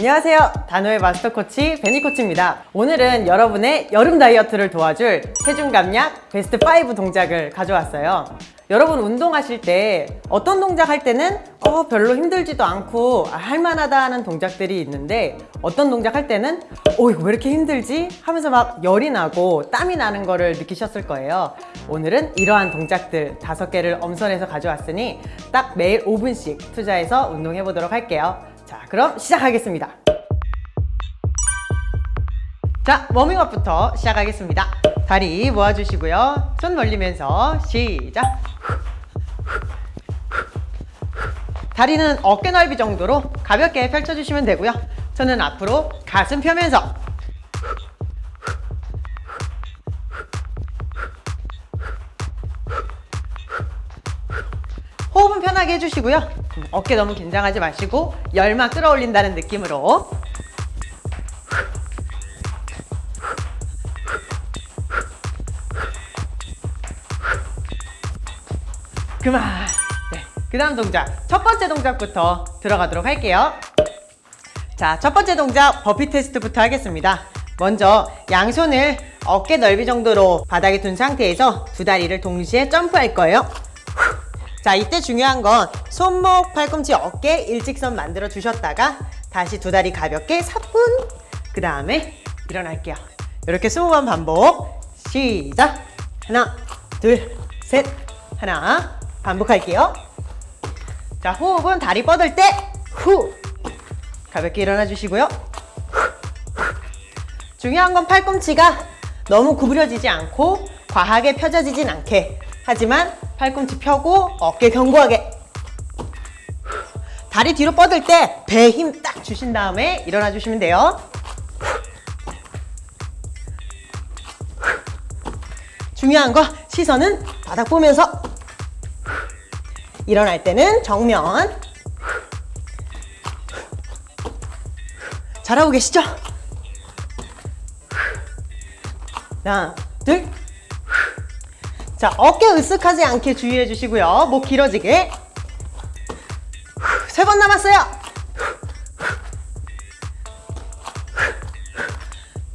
안녕하세요. 단호의 마스터 코치 베니 코치입니다. 오늘은 여러분의 여름 다이어트를 도와줄 체중 감량 베스트 5 동작을 가져왔어요. 여러분 운동하실 때 어떤 동작 할 때는 어 별로 힘들지도 않고 아, 할만하다 하는 동작들이 있는데 어떤 동작 할 때는 어 이거 왜 이렇게 힘들지? 하면서 막 열이 나고 땀이 나는 거를 느끼셨을 거예요. 오늘은 이러한 동작들 다섯 개를 엄선해서 가져왔으니 딱 매일 5분씩 투자해서 운동해 보도록 할게요. 자 그럼 시작하겠습니다. 자 워밍업부터 시작하겠습니다. 다리 모아주시고요. 손 벌리면서 시작. 다리는 어깨 넓이 정도로 가볍게 펼쳐주시면 되고요. 저는 앞으로 가슴 펴면서 호흡은 편하게 해주시고요. 어깨 너무 긴장하지 마시고 열만 끌어올린다는 느낌으로. 그만. 네, 그 다음 동작. 첫 번째 동작부터 들어가도록 할게요. 자, 첫 번째 동작 버피 테스트부터 하겠습니다. 먼저 양손을 어깨 넓이 정도로 바닥에 둔 상태에서 두 다리를 동시에 점프할 거예요 자, 이때 중요한 건 손목, 팔꿈치, 어깨 일직선 만들어 주셨다가 다시 두 다리 가볍게 사뿐. 그 다음에 일어날게요. 이렇게 20번 반복. 시작. 하나, 둘, 셋. 하나 반복할게요. 자 호흡은 다리 뻗을 때 후. 가볍게 일어나 주시고요. 중요한 건 팔꿈치가 너무 구부려지지 않고 과하게 펴져지진 않게 하지만 팔꿈치 펴고 어깨 견고하게 다리 뒤로 뻗을 때 배 힘 딱 주신 다음에 일어나 주시면 돼요 중요한 거 시선은 바닥 보면서 일어날 때는 정면 잘하고 계시죠? 하나, 둘. 자, 어깨 으쓱하지 않게 주의해 주시고요. 목 길어지게. 세 번 남았어요.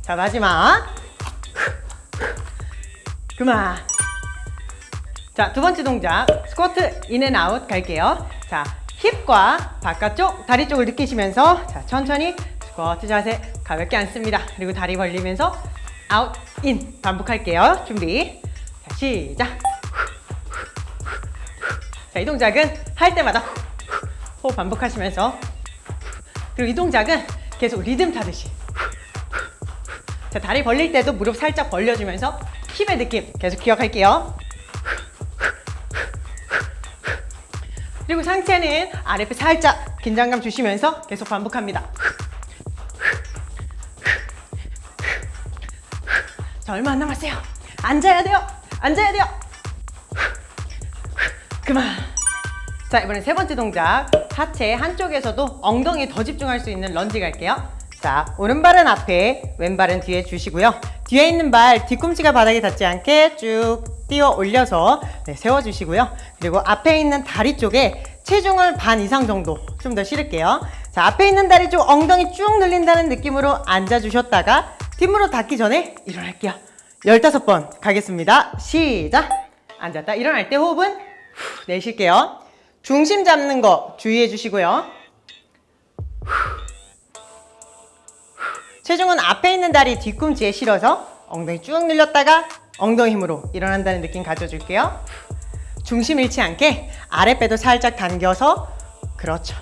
자, 마지막. 그만. 자, 두 번째 동작. 스쿼트 in and out 갈게요. 자, 힙과 바깥쪽, 다리 쪽을 느끼시면서 자, 천천히 스쿼트 자세 가볍게 앉습니다. 그리고 다리 벌리면서 out, in 반복할게요. 준비. 자, 시작. 자, 이 동작은 할 때마다 호흡 반복하시면서 그리고 이 동작은 계속 리듬 타듯이 자, 다리 벌릴 때도 무릎 살짝 벌려주면서 힙의 느낌 계속 기억할게요. 그리고 상체는 아랫배 살짝 긴장감 주시면서 계속 반복합니다. 자, 얼마 안 남았어요. 앉아야 돼요. 앉아야 돼요. 그만. 자, 이번엔 세 번째 동작. 하체 한쪽에서도 엉덩이에 더 집중할 수 있는 런지 갈게요. 자, 오른발은 앞에, 왼발은 뒤에 주시고요. 뒤에 있는 발 뒤꿈치가 바닥에 닿지 않게 쭉 띄어 올려서 네, 세워주시고요. 그리고 앞에 있는 다리 쪽에 체중을 반 이상 정도 좀 더 실을게요. 자, 앞에 있는 다리 쪽 엉덩이 쭉 늘린다는 느낌으로 앉아주셨다가 뒷무릎 닿기 전에 일어날게요. 15번 가겠습니다. 시작! 앉았다. 일어날 때 호흡은 후, 내쉴게요. 중심 잡는 거 주의해 주시고요. 체중은 앞에 있는 다리 뒤꿈치에 실어서 엉덩이 쭉 늘렸다가 엉덩이 힘으로 일어난다는 느낌 가져줄게요. 중심 잃지 않게 아랫배도 살짝 당겨서 그렇죠.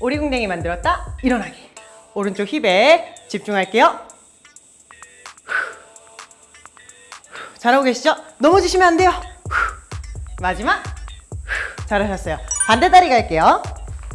오리궁뎅이 만들었다. 일어나기. 오른쪽 힙에 집중할게요. 잘하고 계시죠? 넘어지시면 안 돼요. 마지막. 잘하셨어요. 반대 다리 갈게요.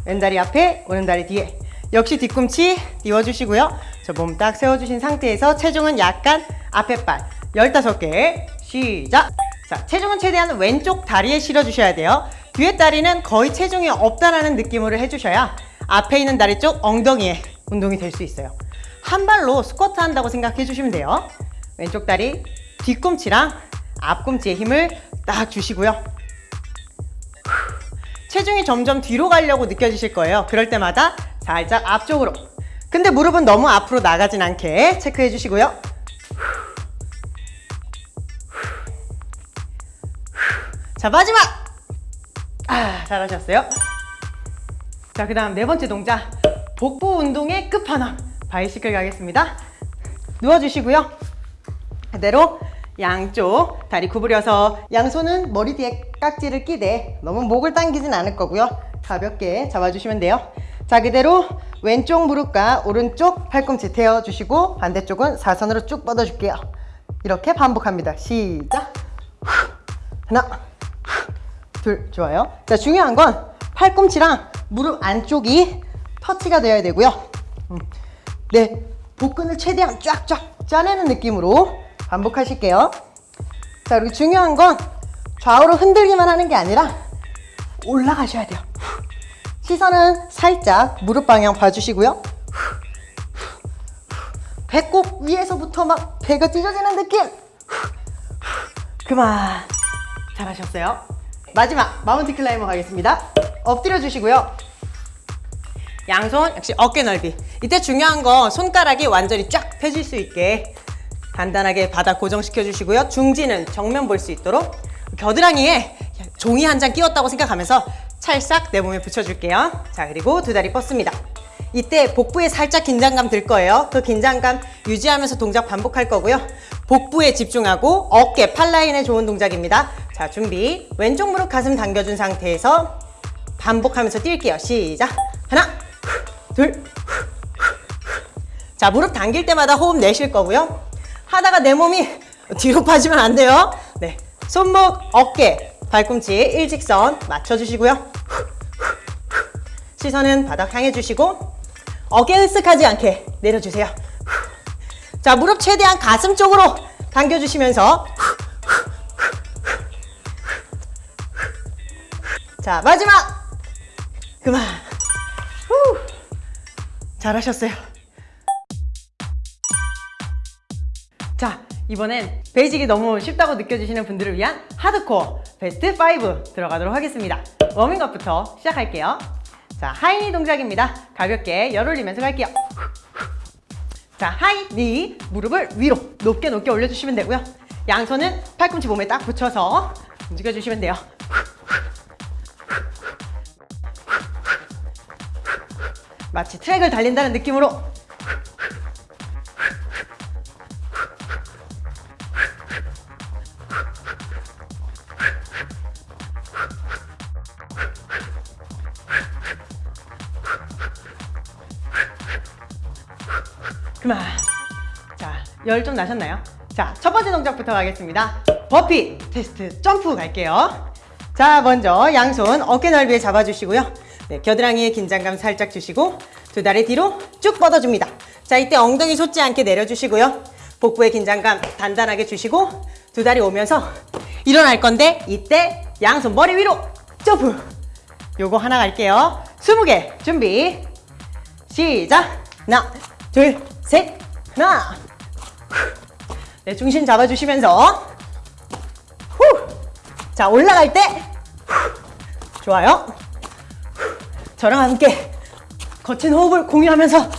왼다리 앞에, 오른다리 뒤에. 역시 뒤꿈치 띄워주시고요. 저 몸 딱 세워주신 상태에서 체중은 약간 앞에 발 15개 시작! 자, 체중은 최대한 왼쪽 다리에 실어주셔야 돼요. 뒤에 다리는 거의 체중이 없다라는 느낌으로 해주셔야 앞에 있는 다리 쪽 엉덩이에 운동이 될 수 있어요. 한 발로 스쿼트 한다고 생각해 주시면 돼요. 왼쪽 다리 뒤꿈치랑 앞꿈치에 힘을 딱 주시고요. 체중이 점점 뒤로 가려고 느껴지실 거예요. 그럴 때마다 살짝 앞쪽으로 근데 무릎은 너무 앞으로 나가진 않게 체크해 주시고요. 자, 마지막! 아, 잘하셨어요. 자, 그 다음 네 번째 동작. 복부 운동의 끝판왕. 바이시클 가겠습니다. 누워주시고요. 그대로 양쪽 다리 구부려서 양손은 머리 뒤에 깍지를 끼되 너무 목을 당기진 않을 거고요. 가볍게 잡아주시면 돼요. 자, 그대로 왼쪽 무릎과 오른쪽 팔꿈치 대어주시고 반대쪽은 사선으로 쭉 뻗어줄게요. 이렇게 반복합니다. 시작. 하나, 둘, 좋아요. 자, 중요한 건 팔꿈치랑 무릎 안쪽이 터치가 되어야 되고요. 음, 네, 복근을 최대한 쫙쫙 짜내는 느낌으로 반복하실게요. 자, 그리고 중요한 건 좌우로 흔들기만 하는 게 아니라 올라가셔야 돼요. 시선은 살짝 무릎 방향 봐주시고요. 배꼽 위에서부터 막 배가 찢어지는 느낌. 그만. 잘하셨어요. 마지막 mountain climber 가겠습니다. 엎드려 주시고요. 양손 역시 어깨 넓이. 이때 중요한 건 손가락이 완전히 쫙 펴질 수 있게 간단하게 바닥 고정시켜 주시고요. 중지는 정면 볼 수 있도록 겨드랑이에 종이 한 장 끼웠다고 생각하면서 찰싹 내 몸에 붙여줄게요. 자 그리고 두 다리 뻗습니다. 이때 복부에 살짝 긴장감 들 거예요. 그 긴장감 유지하면서 동작 반복할 거고요. 복부에 집중하고 어깨, 팔 라인에 좋은 동작입니다. 자 준비 왼쪽 무릎 가슴 당겨준 상태에서 반복하면서 뛸게요. 시작 하나 둘 자, 무릎 당길 때마다 호흡 내쉴 거고요. 하다가 내 몸이 뒤로 빠지면 안 돼요. 네. 손목, 어깨, 발꿈치 일직선 맞춰주시고요. 시선은 바닥 향해 주시고 어깨 으쓱하지 않게 내려주세요. 자, 무릎 최대한 가슴 쪽으로 당겨주시면서 자, 마지막! 그만. 후. 잘하셨어요. 자, 이번엔 basic이 너무 쉽다고 느껴지시는 분들을 위한 하드코어 베스트 5 들어가도록 하겠습니다. 워밍업부터 시작할게요. 자, high 동작입니다. 가볍게 열 올리면서 갈게요. 자, high, knee, 무릎을 위로 높게 높게 올려주시면 되고요. 양손은 팔꿈치 몸에 딱 붙여서 움직여주시면 돼요. 마치 트랙을 달린다는 느낌으로 그만 자, 열 좀 나셨나요? 자, 첫 번째 동작부터 가겠습니다 버피 테스트 점프 갈게요 자, 먼저 양손 어깨 넓이에 잡아주시고요 네, 겨드랑이에 긴장감 살짝 주시고 두 다리 뒤로 쭉 뻗어줍니다. 자, 이때 엉덩이 솟지 않게 내려주시고요. 복부에 긴장감 단단하게 주시고 두 다리 오면서 일어날 건데 이때 양손 머리 위로 점프. 요거 하나 갈게요. 20개 준비. 시작. 하나, 둘, 셋, 하나. 네, 중심 잡아주시면서 후. 자, 올라갈 때 좋아요. 저랑 함께 거친 호흡을 공유하면서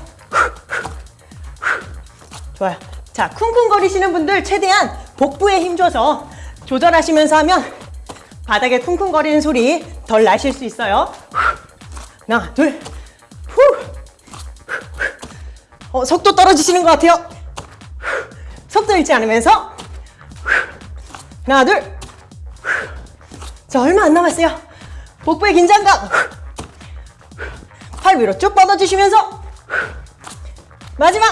좋아요. 자, 쿵쿵거리시는 분들 최대한 복부에 힘줘서 조절하시면서 하면 바닥에 쿵쿵거리는 소리 덜 나실 수 있어요. 하나, 둘, 후. 어, 속도 떨어지시는 것 같아요. 속도 잃지 않으면서 하나, 둘. 자, 얼마 안 남았어요. 복부의 긴장감. 팔 위로 쭉 뻗어주시면서 마지막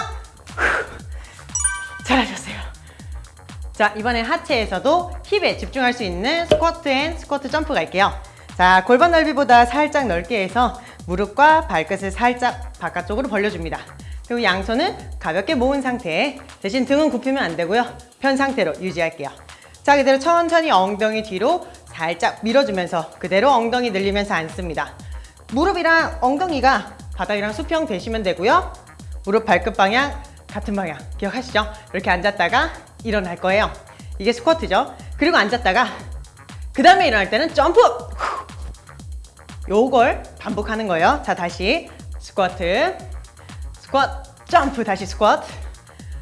잘하셨어요 자 이번엔 하체에서도 힙에 집중할 수 있는 스쿼트 and 스쿼트 점프 갈게요 자 골반 넓이보다 살짝 넓게 해서 무릎과 발끝을 살짝 바깥쪽으로 벌려줍니다 그리고 양손은 가볍게 모은 상태 대신 등은 굽히면 안 되고요 편 상태로 유지할게요 자 그대로 천천히 엉덩이 뒤로 살짝 밀어주면서 그대로 엉덩이 늘리면서 앉습니다 무릎이랑 엉덩이가 바닥이랑 수평 되시면 되고요. 무릎 발끝 방향 같은 방향 기억하시죠? 이렇게 앉았다가 일어날 거예요. 이게 스쿼트죠. 그리고 앉았다가 그 다음에 일어날 때는 점프! 요걸 반복하는 거예요. 자 다시 스쿼트 스쿼트, 점프, 다시 스쿼트,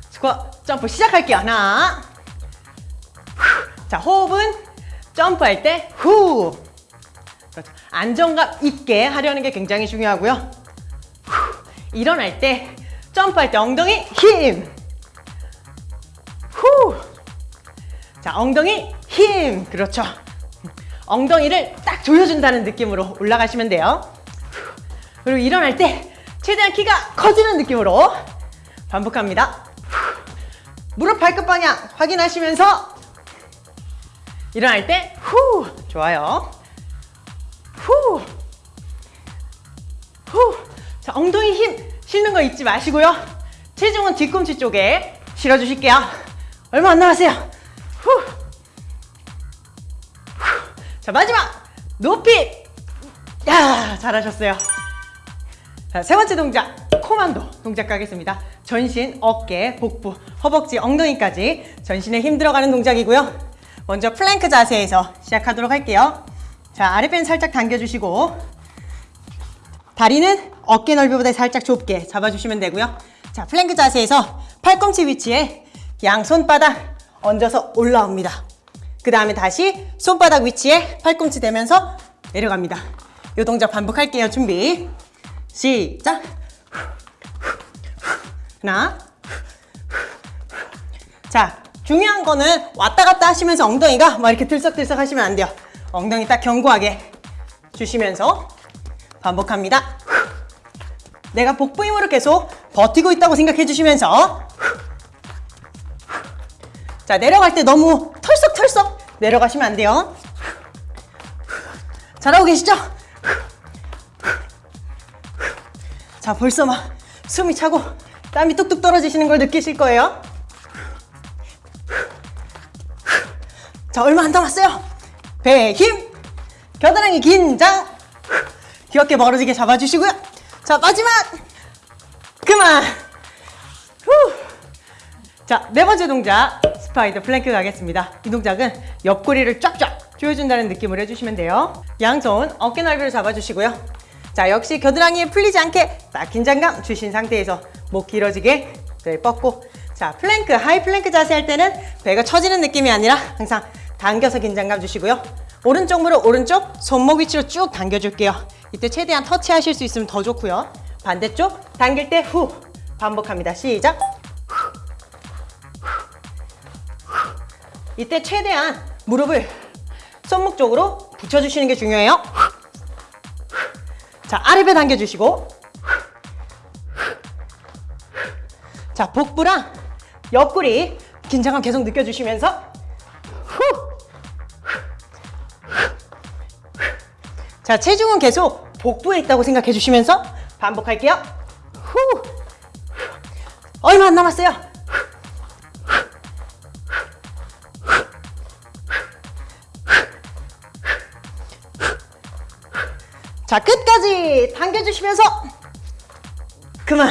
스쿼트, 점프 시작할게요. 하나, 후. 자, 호흡은 점프할 때 후. 그렇죠. 안정감 있게 하려는 게 굉장히 중요하고요. 후. 일어날 때, 점프할 때 엉덩이 힘. 후. 자, 엉덩이 힘. 그렇죠. 엉덩이를 딱 조여준다는 느낌으로 올라가시면 돼요. 그리고 일어날 때 최대한 키가 커지는 느낌으로 반복합니다. 무릎 발끝 방향 확인하시면서 일어날 때 후. 좋아요. 후. 후. 자, 엉덩이 힘 실는 거 잊지 마시고요. 체중은 뒤꿈치 쪽에 실어주실게요. 얼마 안 남았어요. 후. 자 마지막 높이 야 잘하셨어요 자, 세 번째 동작 코만도 동작 가겠습니다 전신, 어깨, 복부, 허벅지, 엉덩이까지 전신에 힘 들어가는 동작이고요 먼저 플랭크 자세에서 시작하도록 할게요 자 아랫배는 살짝 당겨주시고 다리는 어깨 넓이보다 살짝 좁게 잡아주시면 되고요 자 플랭크 자세에서 팔꿈치 위치에 양 손바닥 얹어서 올라옵니다 그 다음에 다시 손바닥 위치에 팔꿈치 대면서 내려갑니다. 이 동작 반복할게요. 준비. 시작. 하나. 자, 중요한 거는 왔다 갔다 하시면서 엉덩이가 막 이렇게 들썩들썩 하시면 안 돼요. 엉덩이 딱 견고하게 주시면서 반복합니다. 내가 복부 힘으로 계속 버티고 있다고 생각해 주시면서 자 내려갈 때 너무 털썩털썩 내려가시면 안 돼요 잘하고 계시죠? 자 벌써 막 숨이 차고 땀이 뚝뚝 떨어지시는 걸 느끼실 거예요 자 얼마 안 남았어요 배에 힘 겨드랑이 긴장 귀 어깨 멀어지게 잡아주시고요 자 마지막 그만 후. 자, 네 번째 동작 spider 플랭크 가겠습니다. 이 동작은 옆구리를 쫙쫙 조여준다는 느낌으로 해주시면 돼요. 양손 어깨 넓이를 잡아주시고요. 자, 역시 겨드랑이에 풀리지 않게 딱 긴장감 주신 상태에서 목 길어지게 배 뻗고 자, 플랭크, high 플랭크 자세 할 때는 배가 처지는 느낌이 아니라 항상 당겨서 긴장감 주시고요. 오른쪽 무릎 오른쪽 손목 위치로 쭉 당겨줄게요. 이때 최대한 터치하실 수 있으면 더 좋고요. 반대쪽 당길 때 후 반복합니다. 시작. 이때 최대한 무릎을 손목 쪽으로 붙여주시는 게 중요해요. 자, 아랫배 당겨주시고 자, 복부랑 옆구리 긴장감 계속 느껴주시면서 후. 자, 체중은 계속 복부에 있다고 생각해 주시면서 반복할게요. 후. 얼마 안 남았어요. 자, 끝까지 당겨주시면서 그만.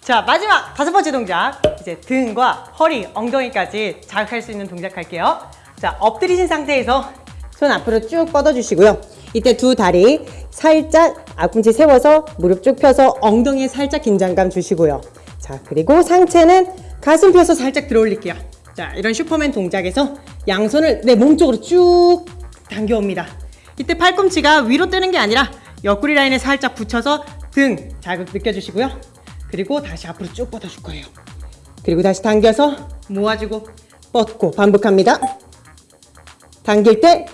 자, 마지막 다섯 번째 동작. 이제 등과 허리, 엉덩이까지 자극할 수 있는 동작 할게요. 자, 엎드리신 상태에서 손 앞으로 쭉 뻗어주시고요. 이때 두 다리 살짝 앞꿈치 세워서 무릎 쭉 펴서 엉덩이에 살짝 긴장감 주시고요. 자, 그리고 상체는 가슴 펴서 살짝 들어 올릴게요. 자, 이런 슈퍼맨 동작에서 양손을 내 몸 쪽으로 쭉 당겨옵니다. 이때 팔꿈치가 위로 뜨는 게 아니라 옆구리 라인에 살짝 붙여서 등 자극 느껴주시고요. 그리고 다시 앞으로 쭉 뻗어줄 거예요. 그리고 다시 당겨서 모아주고 뻗고 반복합니다. 당길 때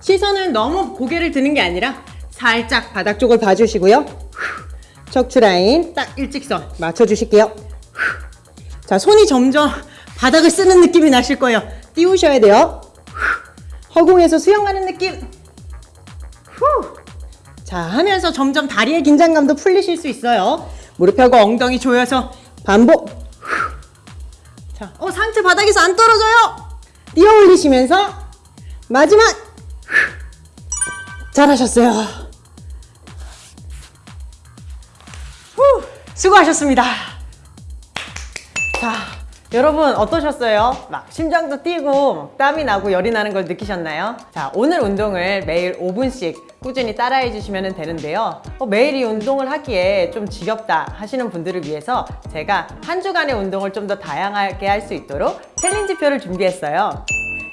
시선을 너무 고개를 드는 게 아니라 살짝 바닥 쪽을 봐주시고요. 척추 라인 딱 일직선 맞춰주실게요. 자, 손이 점점 바닥을 쓰는 느낌이 나실 거예요. 띄우셔야 돼요. 허공에서 수영하는 느낌. 후. 자, 하면서 점점 다리의 긴장감도 풀리실 수 있어요. 무릎 펴고 엉덩이 조여서 반복. 자, 어, 상체 바닥에서 안 떨어져요. 뛰어 올리시면서 마지막. 잘하셨어요. 후, 수고하셨습니다. 자, 여러분 어떠셨어요? 막 심장도 뛰고 막 땀이 나고 열이 나는 걸 느끼셨나요? 자 오늘 운동을 매일 5분씩 꾸준히 따라해 주시면 되는데요. 어, 매일 이 운동을 하기에 좀 지겹다 하시는 분들을 위해서 제가 한 주간의 운동을 좀 더 다양하게 할 수 있도록 챌린지표를 준비했어요.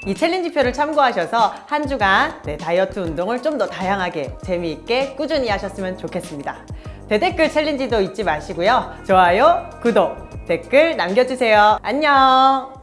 이 챌린지표를 참고하셔서 한 주간 네, 다이어트 운동을 좀 더 다양하게 재미있게 꾸준히 하셨으면 좋겠습니다. 대댓글 챌린지도 잊지 마시고요. 좋아요, 구독, 댓글 남겨주세요. 안녕